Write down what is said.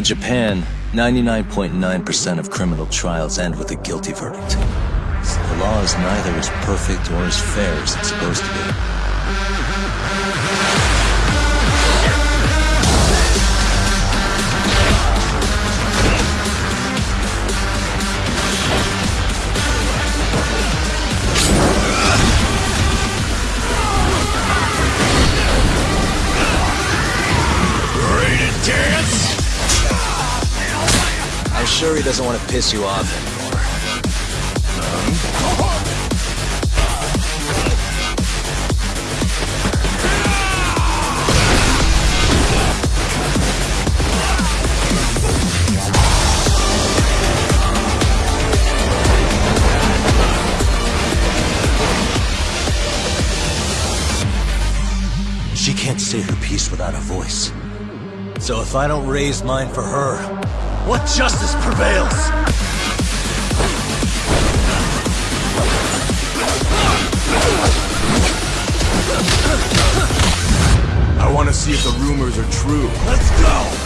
Japan, 99.9% of criminal trials end with a guilty verdict. So the law is neither as perfect or as fair as it's supposed to be. Sure he doesn't want to piss you off anymore. She can't say her piece without a voice. So if I don't raise mine for her, what justice prevails? I want to see if the rumors are true. Let's go!